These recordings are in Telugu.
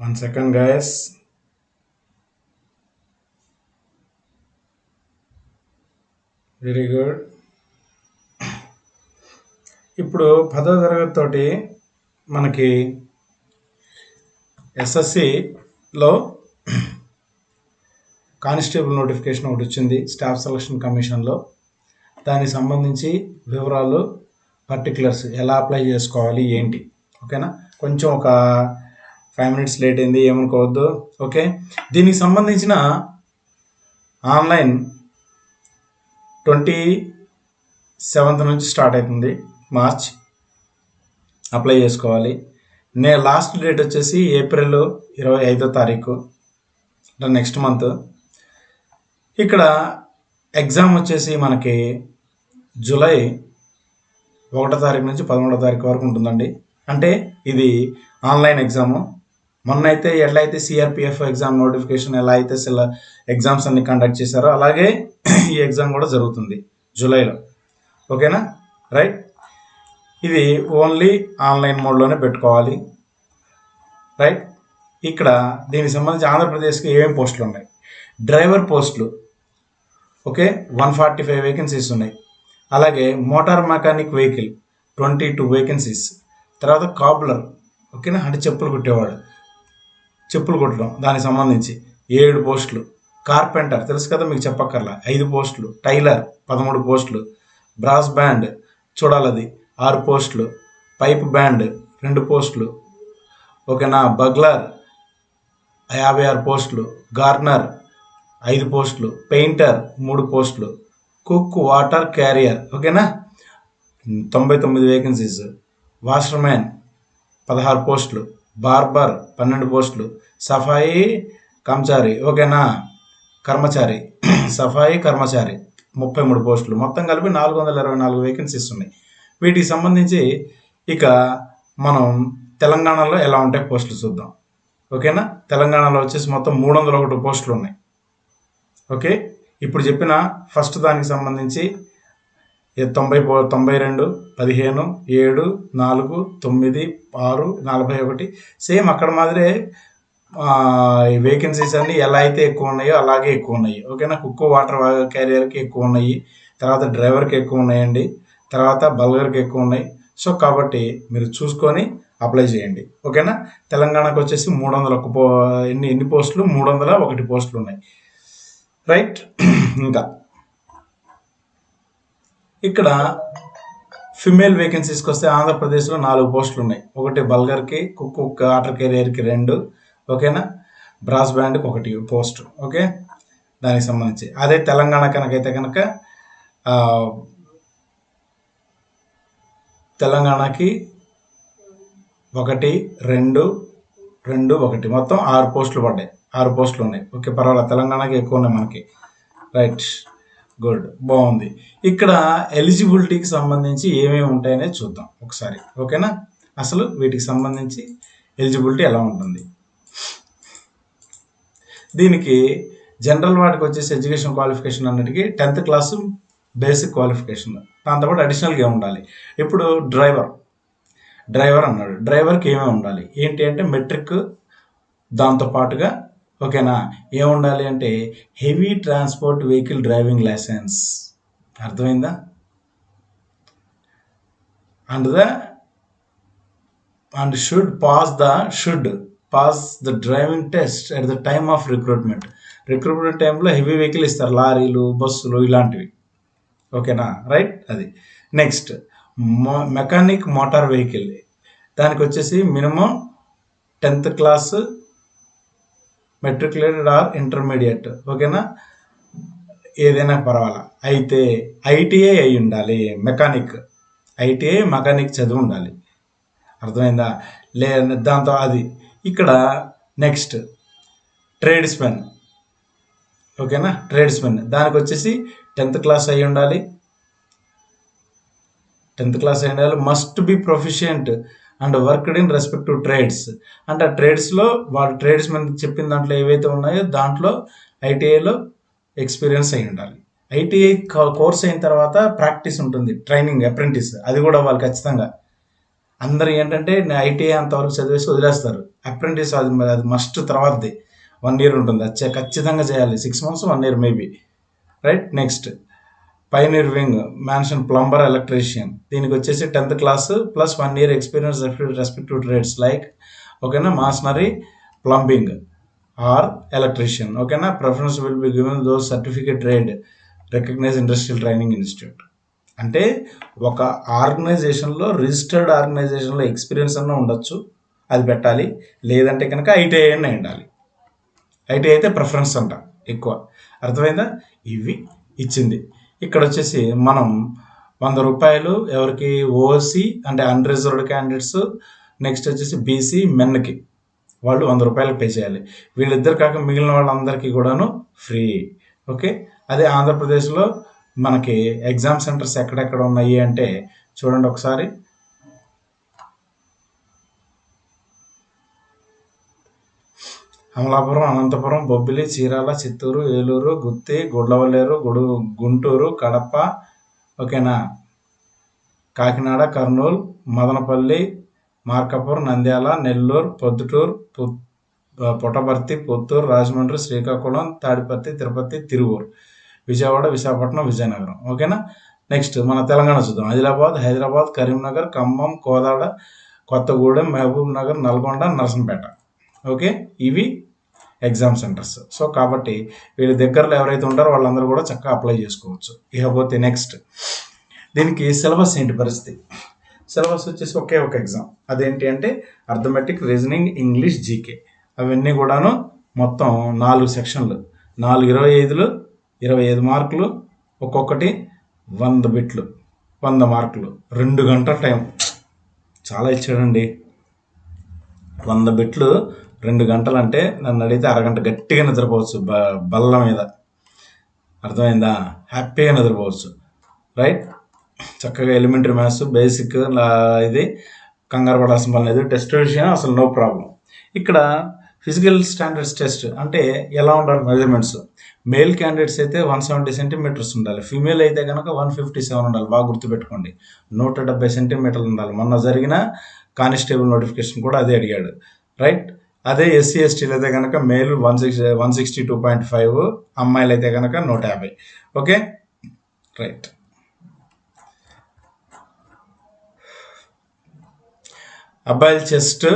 One second, guys. Very good ఇప్పుడు పదో తరగతి తోటి మనకి ఎస్ఎస్సిలో కానిస్టేబుల్ నోటిఫికేషన్ ఒకటి వచ్చింది స్టాఫ్ సెలక్షన్ కమిషన్లో. దానికి సంబంధించి వివరాలు పర్టికులర్స్ ఎలా అప్లై చేసుకోవాలి ఏంటి? ఓకేనా? కొంచెం ఒక ఫైవ్ మినిట్స్ లేట్ అయింది ఏమనుకోవద్దు. ఓకే దీనికి సంబంధించిన ఆన్లైన్ ట్వంటీ సెవెంత్ నుంచి స్టార్ట్ అవుతుంది. మార్చ్ అప్లై చేసుకోవాలి. నే లాస్ట్ డేట్ వచ్చేసి ఏప్రిల్ ఇరవై ఐదో తారీఖు అంటే నెక్స్ట్ మంత్ ఇక్కడ ఎగ్జామ్ వచ్చేసి మనకి జూలై ఒకటో తారీఖు నుంచి పదమూడో తారీఖు వరకు ఉంటుందండి. అంటే ఇది ఆన్లైన్ ఎగ్జాము. మొన్న అయితే ఎట్లా అయితే సిఆర్పిఎఫ్ ఎగ్జామ్ నోటిఫికేషన్ ఎలా అయితే సెల ఎగ్జామ్స్ అన్ని కండక్ట్ చేశారో అలాగే ఈ ఎగ్జామ్ కూడా జరుగుతుంది జూలైలో. ఓకేనా? రైట్? ఇది ఓన్లీ ఆన్లైన్ మోడ్లోనే పెట్టుకోవాలి. రైట్? ఇక్కడ దీనికి సంబంధించి ఆంధ్రప్రదేశ్కి ఏమేమి పోస్టులు ఉన్నాయి? డ్రైవర్ పోస్టులు. Okay? One forty five vacancies ఉన్నాయి. అలాగే motor mechanic vehicle twenty two vacancies తర్వాత కాబ్లర్ ఓకేనా? అంటే చెప్పులు కుట్టేవాడు చెప్పులు కుట్టడం దానికి సంబంధించి ఏడు పోస్టులు. కార్పెంటర్ తెలుసు కదా మీకు చెప్పక్కర్లా? ఐదు పోస్టులు. టైలర్ పదమూడు పోస్టులు. బ్రాస్ బ్యాండ్ చూడాలది. ఆరు పోస్టులు. పైప్ బ్యాండ్ రెండు పోస్టులు. ఓకేనా? బగ్లర్ యాభై ఆరు పోస్టులు. గార్నర్ ఐదు పోస్టులు. పెయింటర్ మూడు పోస్టులు. Cook water carrier. ఓకేనా? తొంభై తొమ్మిది వేకెన్సీస్. వాషర్మ్యాన్ పదహారు పోస్టులు. బార్బర్ పన్నెండు పోస్టులు. సఫాయి కర్మచారి ఓకేనా? కర్మచారి. సఫాయి కర్మచారి ముప్పై మూడు పోస్టులు. మొత్తం కలిపి నాలుగు వందల ఇరవై నాలుగు వేకెన్సీస్ ఉన్నాయి. వీటికి సంబంధించి ఇక మనం తెలంగాణలో ఎలా ఉంటాయి పోస్టులు చూద్దాం. ఓకేనా? తెలంగాణలో వచ్చేసి మొత్తం మూడు వందల ఒకటి పోస్టులు ఉన్నాయి. ఓకే? ఇప్పుడు చెప్పిన ఫస్ట్ దానికి సంబంధించి తొంభై తొంభై రెండు పదిహేను ఏడు నాలుగు తొమ్మిది ఆరు నలభై ఒకటి. సేమ్ అక్కడ మాదిరే వేకెన్సీస్ అన్ని ఎలా అయితే ఎక్కువ ఉన్నాయో అలాగే ఎక్కువ ఉన్నాయి. ఓకేనా? కుక్కో వాటర్ క్యారియర్కి ఎక్కువ ఉన్నాయి. తర్వాత డ్రైవర్కి ఎక్కువ ఉన్నాయండి. తర్వాత బల్గర్కి ఎక్కువ ఉన్నాయి. సో కాబట్టి మీరు చూసుకొని అప్లై చేయండి. ఓకేనా? తెలంగాణకు వచ్చేసి మూడు వందల ఒక పో ఎన్ని ఎన్ని పోస్టులు? మూడు వందల ఒకటి పోస్టులు ఉన్నాయి. రైట్? ఇంకా ఇక్కడ ఫిమేల్ వేకెన్సీస్కి వస్తే ఆంధ్రప్రదేశ్లో నాలుగు పోస్టులు ఉన్నాయి ఒకటి బల్గర్కి కుక్ వాటర్ కెరియర్కి రెండు ఓకేనా? బ్రాస్ బ్యాండ్కి ఒకటి పోస్ట్ ఓకే? దానికి సంబంధించి. అదే తెలంగాణ కనుకైతే కనుక తెలంగాణకి ఒకటి రెండు రెండు ఒకటి. మొత్తం ఆరు పోస్టులు పడ్డాయి. ఆరు పోస్టులు ఉన్నాయి ఓకే పర్వాలేదు. తెలంగాణకి ఎక్కువ ఉన్నాయి మనకి. రైట్. గుడ్ బాగుంది. ఇక్కడ ఎలిజిబిలిటీకి సంబంధించి ఏమేమి ఉంటాయనే చూద్దాం ఒకసారి ఓకేనా? అసలు వీటికి సంబంధించి ఎలిజిబిలిటీ ఎలా ఉంటుంది? దీనికి జనరల్ వాటికి వచ్చేసి ఎడ్యుకేషన్ క్వాలిఫికేషన్ అన్నిటికీ టెన్త్ క్లాసు బేసిక్ క్వాలిఫికేషన్. దాంతోపాటు అడిషనల్గా ఉండాలి? ఇప్పుడు డ్రైవర్ డ్రైవర్ అన్నాడు. డ్రైవర్కి ఏమేమి ఉండాలి? ఏంటి అంటే మెట్రిక్ దాంతో పాటుగా ఓకేనా? ఏముండాలి అంటే heavy transport vehicle driving licence. అర్థమైందా? And the and should pass the should pass the driving test at the time of recruitment. Recruitment టైంలో హెవీ వెహికల్ ఇస్తారు లారీలు బస్సులు ఇలాంటివి. ఓకేనా? రైట్? అది. Next mechanic motor vehicle. దానికి వచ్చేసి minimum tenth class matriculated or intermediate ఓకేనా ఏదైనా పర్వాలా? అయితే ఐటీఐ అయి ఉండాలి మెకానిక్ ఐటీఐ మెకానిక్ చదివి ఉండాలి. అర్థమైందా? లే దాంతో అది. ఇక్కడ నెక్స్ట్ ట్రేడ్స్మెన్ ఓకేనా ట్రేడ్స్మెన్ దానికి వచ్చేసి టెన్త్ క్లాస్ అయి ఉండాలి. టెన్త్ క్లాస్ అయి ఉండాలి. Must be proficient and worked in respect to trades. అంటే ఆ ట్రేడ్స్లో వాడు ట్రేడ్స్ మీద చెప్పిన దాంట్లో ఏవైతే ఉన్నాయో దాంట్లో ఐటీఐలో ఎక్స్పీరియన్స్ అయి ఉండాలి. ఐటీఐ కోర్స్ అయిన తర్వాత ప్రాక్టీస్ ఉంటుంది ట్రైనింగ్ అప్రెంటిస్. అది కూడా వాళ్ళు ఖచ్చితంగా. అందరూ ఏంటంటే నేను ఐటీఐ అంతవరకు చదివేసి వదిలేస్తారు. అప్రెంటిస్ అది అది మస్ట్ తర్వాతది. వన్ ఇయర్ ఉంటుంది. అది ఖచ్చితంగా చేయాలి. Six months one year maybe. Right? Next. Pioneer wing mason plumber electrician దీనికి వచ్చేసి tenth class plus one year experience respective trades like ఓకేనా మాస్నరీ ప్లంబింగ్ ఆర్ ఎలక్ట్రీషియన్ ఓకేనా preference will be given those certificate trade recognise industrial training institute అంటే ఒక ఆర్గనైజేషన్లో రిజిస్టర్డ్ ఆర్గనైజేషన్లో ఎక్స్పీరియన్స్ అన్న ఉండొచ్చు అది పెట్టాలి. లేదంటే కనుక ఐటీఐ అన్న ఉండాలి. ఐటీఐ అయితే ప్రిఫరెన్స్ అంట ఎక్కువ. అర్థమైందా? ఇవి ఇచ్చింది. ఇక్కడ వచ్చేసి మనం వంద రూపాయలు ఎవరికి ఓసీ అంటే అన్రిజర్వ్డ్ క్యాండిడేట్స్ నెక్స్ట్ వచ్చేసి బీసీ మెన్కి వాళ్ళు వంద రూపాయలు పే చేయాలి. వీళ్ళిద్దరు కాక మిగిలిన వాళ్ళందరికీ కూడాను ఫ్రీ. ఓకే? అదే ఆంధ్రప్రదేశ్లో మనకి ఎగ్జామ్ సెంటర్స్ ఎక్కడెక్కడ ఉన్నాయి అంటే చూడండి ఒకసారి. అమలాపురం అనంతపురం బొబ్బిలి చీరాల చిత్తూరు ఏలూరు గుత్తి గుడ్లవల్లేరు గుడు గుంటూరు కడప ఓకేనా? కాకినాడ కర్నూలు మదనపల్లి మార్కాపూర్ నంద్యాల నెల్లూరు పొద్దుటూరు పు- పుట్టపర్తి పుత్తూరు రాజమండ్రి శ్రీకాకుళం తాడిపత్రి తిరుపతి తిరువూరు విజయవాడ విశాఖపట్నం విజయనగరం ఓకేనా? నెక్స్ట్ మన తెలంగాణ చూద్దాం. Adilabad Hyderabad Karimnagar Khammam Kodad Kothagudem Mahabubnagar Nalgonda Narsampet okay? ఇవి ఎగ్జామ్ సెంటర్స్. సో కాబట్టి వీళ్ళ దగ్గరలో ఎవరైతే ఉంటారో వాళ్ళందరూ కూడా చక్కగా అప్లై చేసుకోవచ్చు. ఇకపోతే నెక్స్ట్. దీనికి సిలబస్ ఏంటి పరిస్థితి? సిలబస్ వచ్చేసి ఒకే ఒక ఎగ్జామ్. అదేంటి అంటే అర్థమెటిక్ రీజనింగ్ ఇంగ్లీష్ జీకే. అవన్నీ కూడాను మొత్తం నాలుగు సెక్షన్లు. నాలుగు ఇరవై ఐదులు ఇరవై ఐదు మార్కులు ఒక్కొక్కటి వంద బిట్లు వంద మార్కులు. రెండు గంటల టైం. చాలా ఇచ్చాడండి. వంద బిట్లు రెండు గంటలు అంటే నన్ను అడిగితే అరగంట గట్టిగా నిద్రపోవచ్చు బ బల్ల మీద. అర్థమైందా? హ్యాపీగా నిద్రపోవచ్చు. రైట్? చక్కగా ఎలిమెంటరీ మ్యాథ్స్ బేసిక్ ఇది కంగారు పడాల్సిన పని లేదు. టెస్ట్ విషయం అసలు నో ప్రాబ్లం. ఇక్కడ ఫిజికల్ స్టాండర్డ్స్ టెస్ట్ అంటే ఎలా ఉండాలి మెజర్మెంట్స్? మేల్ క్యాండిడేట్స్ అయితే వన్ సెవెంటీ సెంటీమీటర్స్ ఉండాలి. ఫీమేల్ అయితే కనుక వన్ ఫిఫ్టీ సెవెన్ ఉండాలి. బాగా గుర్తుపెట్టుకోండి. నూట డెబ్బై సెంటీమీటర్లు ఉండాలి. మొన్న జరిగిన కానిస్టేబుల్ నోటిఫికేషన్ కూడా అదే అడిగాడు. రైట్? అదే ఎస్సీ ఎస్టీలు అయితే కనుక male one six one sixty two point five అమ్మాయిలు అయితే కనుక నూట యాభై. ఓకే? రైట్. అబ్బాయిల చెస్ట్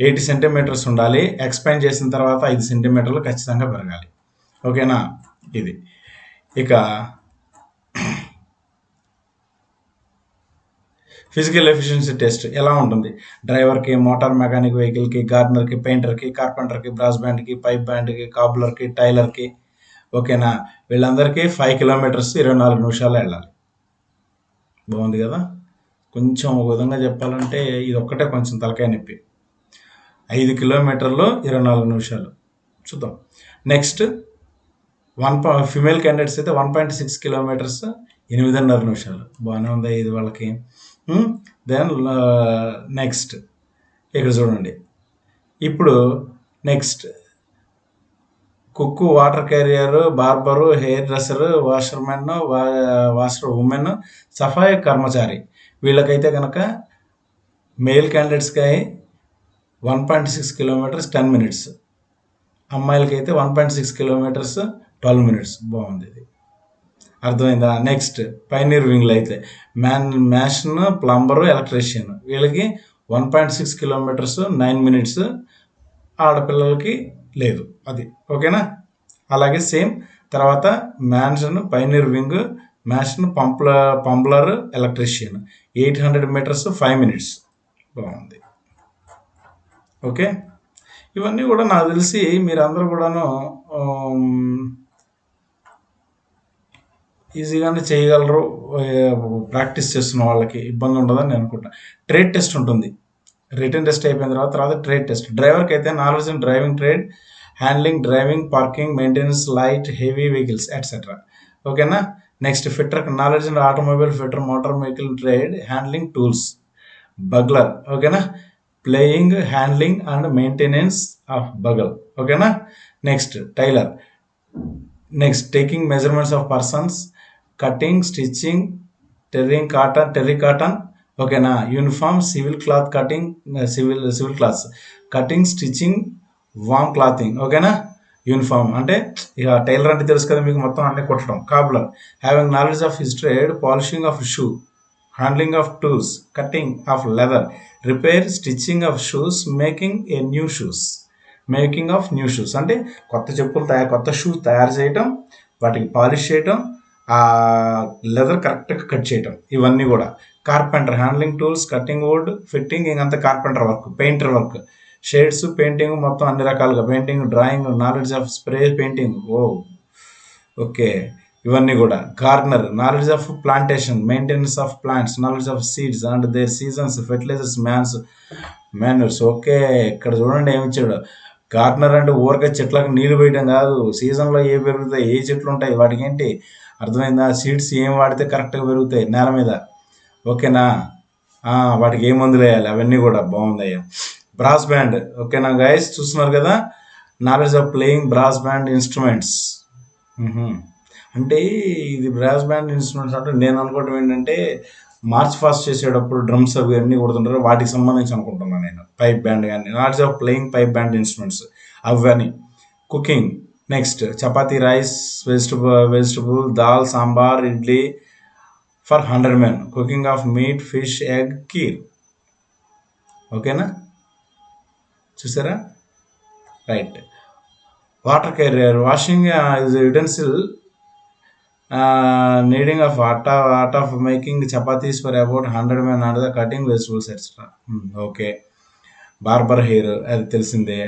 ఎయిటీ సెంటీమీటర్స్ ఉండాలి. ఎక్స్పాండ్ చేసిన తర్వాత ఐదు సెంటీమీటర్లు ఖచ్చితంగా పెరగాలి. ఓకేనా? ఇది. ఇక ఫిజికల్ ఎఫిషియన్సీ టెస్ట్ ఎలా ఉంటుంది? డ్రైవర్కి మోటార్ మెకానిక్ వెహికల్కి గార్డనర్కి పెయింటర్కి కార్పెంటర్కి బ్రాస్ బ్యాండ్కి పైప్ బ్యాండ్కి కాబులర్కి టైలర్కి ఓకేనా? వీళ్ళందరికీ ఫైవ్ కిలోమీటర్స్ ఇరవై నాలుగు నిమిషాలు వెళ్ళాలి. బాగుంది కదా? కొంచెం ఒక విధంగా చెప్పాలంటే ఇది ఒక్కటే కొంచెం తలకాయ నొప్పి. ఐదు కిలోమీటర్లు ఇరవై నాలుగు నిమిషాలు. చూద్దాం. నెక్స్ట్ వన్ పా ఫిమేల్ క్యాండిడేట్స్ అయితే వన్ పాయింట్ సిక్స్ కిలోమీటర్స్ ఎనిమిదిన్నర నిమిషాలు. బాగానే ఉంది ఇది వాళ్ళకి? Hmm? దెన్ నెక్స్ట్ uh, ఇక్కడ చూడండి. ఇప్పుడు next cook water carrier barber hair dresser washermen వా వాషర్ ఉమెన్ సఫాయి కర్మచారి. వీళ్ళకైతే కనుక మేల్ క్యాండిడేట్స్కి one point six kilometres ten minutes అమ్మాయిలకైతే one point six kilometres twelve minutes బాగుంది ఇది. అర్థమైందా? నెక్స్ట్ పైనీర్ వింగ్లు అయితే. మ్యాన్ మ్యాషన్ ప్లంబరు ఎలక్ట్రీషియన్ వీళ్ళకి one point six kilometres nine minutes ఆడపిల్లలకి లేదు. అది. ఓకేనా? అలాగే సేమ్ తర్వాత mason pioneer wing mason పంప్ల plumber electrician eight hundred metres five minutes బాగుంది. ఓకే? ఇవన్నీ కూడా నాకు తెలిసి మీరందరూ కూడాను ఈజీగానే చేయగలరు ప్రాక్టీస్ చేస్తున్న వాళ్ళకి ఇబ్బంది ఉండదని నేను అనుకుంటాను ట్రేడ్ టెస్ట్ ఉంటుంది. రిటర్న్ టెస్ట్ అయిపోయిన తర్వాత తర్వాత ట్రేడ్ టెస్ట్. డ్రైవర్కి అయితే knowledge in driving trade handling driving parking maintenance light heavy vehicles etcetera ఓకేనా? Next fitter knowledge in automobile fitter motor vehicle trade handling tools. Bugler. ఓకేనా? Playing handling and maintenance of bugle. ఓకేనా? Next tailor. Next taking measurements of persons. Cutting stitching టెర్రింగ్ cotton terry cotton ఓకేనా uniform civil cloth cutting civil civil clothes cutting stitching warm clothing ఓకేనా యూనిఫామ్ అంటే ఇక టైలర్ అంటే తెలుసు కదా మీకు మొత్తం అన్ని కుట్టడం. Cobbler having knowledge of his trade polishing of shoe handling of tools cutting of leather repair stitching of shoes making a new shoes making of new shoes అంటే కొత్త చెప్పులు తయారు కొత్త షూస్ తయారు చేయటం వాటికి పాలిష్ చేయటం ఆ లెదర్ కరెక్ట్గా కట్ చేయటం ఇవన్నీ కూడా. Carpenter handling tools cutting wood fitting ఇంకంతా carpenter work painter work shades painting మొత్తం అన్ని రకాలుగా painting drawing knowledge of spray painting oh okay ఇవన్నీ కూడా. Gardener knowledge of plantation maintenance of plants knowledge of seeds and their seasons fertilisers man's manures okay ఇక్కడ చూడండి ఏమి ఇచ్చాడు. గార్డనర్ అంటే ఊరక చెట్లకు నీళ్ళు వేయడం కాదు. సీజన్లో ఏ పెరుగుతాయి ఏ చెట్లు ఉంటాయి వాటికి ఏంటి? అర్థమైందా? సీడ్స్ ఏం వాడితే కరెక్ట్గా పెరుగుతాయి నేల మీద. ఓకేనా? వాటికి ఏ మందులు వేయాలి? అవన్నీ కూడా బాగుందయ్యా. Brass band. ఓకేనా గైస్ చూస్తున్నారు కదా? Knowledge of playing brass band instruments అంటే ఇది బ్రాస్ బ్యాండ్ ఇన్స్ట్రుమెంట్స్ అంటే నేను అనుకోవడం ఏంటంటే మార్చ్ ఫాస్ట్ చేసేటప్పుడు డ్రమ్స్ అవి అన్నీ కొడుతుంటారు. వాటికి సంబంధించి అనుకుంటున్నాను నేను. పైప్ బ్యాండ్ కానీ knowledge of playing pipe band instruments అవన్నీ cooking next chapati rice vegetable vegetable dal sambar idli for hundred men cooking of meat fish egg kheer ఓకేనా చూసారా? Right water carrier washing is utensil kneading of atta art of making chapatis for about hundred men and the cutting vegetables extra okay barber hair అది తెలిసిందే.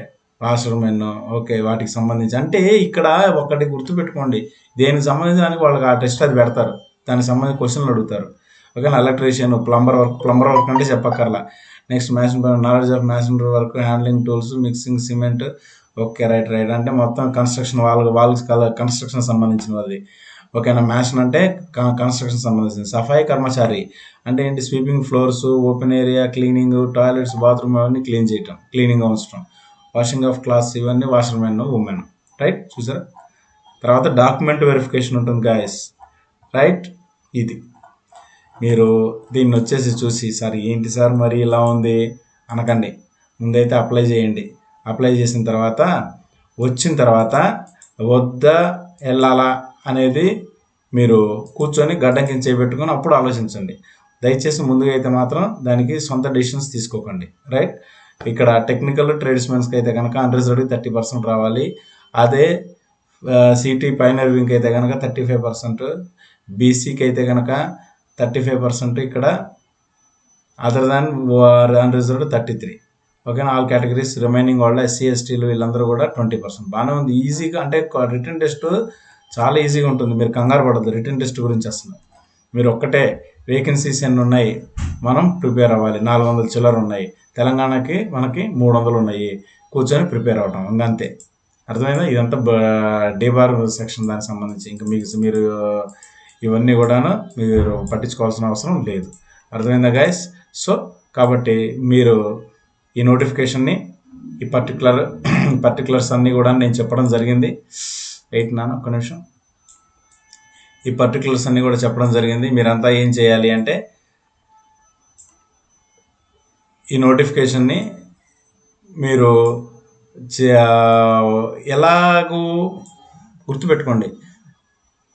వాషర్ ఎన్నో ఓకే వాటికి సంబంధించి. అంటే ఇక్కడ ఒకటి గుర్తుపెట్టుకోండి. దేనికి సంబంధించినానికి వాళ్ళకి ఆ టెస్ట్ అది పెడతారు. దానికి సంబంధించి క్వశ్చన్లు అడుగుతారు. ఓకేనా? Electrician plumber work plumber work అంటే చెప్పక్కర్లా. Next mason knowledge of masonry work handling tools mixing cement okay right right. అంటే మొత్తం కన్స్ట్రక్షన్ వాళ్ళకి వాళ్ళకి కన్స్ట్రక్షన్ సంబంధించినది. అది ఓకేనా? మ్యాషన్ అంటే కన్స్ట్రక్షన్ సంబంధించింది సఫాయి కర్మచారి. అంటే ఏంటి? Sweeping floors open area cleaning toilets bathroom అవన్నీ క్లీన్ చేయటం క్లీనింగ్ అవసరం. వాషింగ్ ఆఫ్ క్లాత్స్ ఇవన్నీ వాషర్ మెన్ ఉమెన్ రైట్ చూసారా? తర్వాత డాక్యుమెంట్ వెరిఫికేషన్ ఉంటుంది గాయస్ రైట్ ఇది. మీరు దీన్ని వచ్చేసి చూసి సార్ ఏంటి సార్ మరి ఇలా ఉంది? అనకండి. ముందైతే అప్లై చేయండి. అప్లై చేసిన తర్వాత వచ్చిన తర్వాత వద్దా వెళ్ళాలా అనేది మీరు కూర్చొని గడ్డం కింద చేపెట్టుకొని అప్పుడు ఆలోచించండి. దయచేసి ముందుగా అయితే మాత్రం దానికి సొంత డెసిషన్స్ తీసుకోకండి. రైట్ ఇక్కడ టెక్నికల్ ట్రేడ్స్మెన్స్కి అయితే కనుక అన్రిజర్వ్డ్ థర్టీ పర్సెంట్ రావాలి. అదే సిటీ పైన పైనర్వింగ్కి అయితే కనుక థర్టీ ఫైవ్ పర్సెంట్ బీసీకి అయితే కనుక థర్టీ ఫైవ్ పర్సెంట్ ఇక్కడ other than unreserved thirty three ఓకేనా ఆల్ కేటగిరీస్ రిమైనింగ్ వాళ్ళ ఎస్సీ ఎస్టీలు వీళ్ళందరూ కూడా ట్వంటీ పర్సెంట్ బాగానే ఉంది. ఈజీగా అంటే రిటర్న్ టెస్ట్ చాలా ఈజీగా ఉంటుంది. మీరు కంగారు పడద్దు. రిటర్న్ టెస్ట్ గురించి అసలు. మీరు ఒక్కటే వేకెన్సీస్ ఎన్ని ఉన్నాయి? మనం ప్రిపేర్ అవ్వాలి. నాలుగు వందల చిల్లర ఉన్నాయి. తెలంగాణకి మనకి మూడు వందలు ఉన్నాయి కూర్చొని ప్రిపేర్ అవటం. ఇంకా అంతే అర్థమైందా? ఇదంతా డే బార్ సెక్షన్ దానికి సంబంధించి. ఇంకా మీకు మీరు ఇవన్నీ కూడాను మీరు పట్టించుకోవాల్సిన అవసరం లేదు. అర్థమైందా గైస్ సో కాబట్టి మీరు ఈ నోటిఫికేషన్ని ఈ పర్టికులర్ పర్టికులర్స్ అన్నీ కూడా నేను చెప్పడం జరిగింది. ఎయిట్ నాన్న ఒక్క నిమిషం. ఈ పర్టికులర్స్ అన్నీ కూడా చెప్పడం జరిగింది. మీరంతా ఏం చేయాలి అంటే ఈ నోటిఫికేషన్ని మీరు ఎలాగూ గుర్తుపెట్టుకోండి.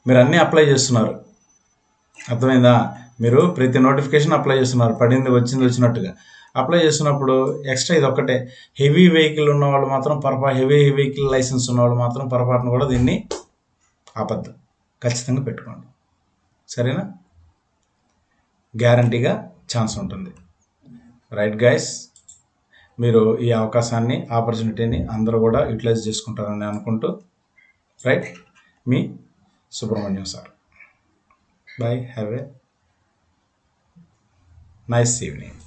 మీరు అన్నీ అప్లై చేస్తున్నారు. అర్థమైందా? మీరు ప్రతి నోటిఫికేషన్ అప్లై చేస్తున్నారు. పడింది వచ్చింది వచ్చినట్టుగా. అప్లై చేస్తున్నప్పుడు ఎక్స్ట్రా ఇది ఒక్కటే హెవీ వెహికల్ ఉన్న వాళ్ళు మాత్రం పొరపా హెవీ వెహికల్ లైసెన్స్ ఉన్న వాళ్ళు మాత్రం పొరపాటున కూడా దీన్ని ఆపద్దు. ఖచ్చితంగా పెట్టుకోండి. సరేనా? గ్యారంటీగా ఛాన్స్ ఉంటుంది. రైట్ గైస్ మీరు ఈ అవకాశాన్ని ఆపర్చునిటీని అందరూ కూడా యూటిలైజ్ చేసుకుంటారని అనుకుంటూ right me Subrahmanyam sir. Bye have a nice evening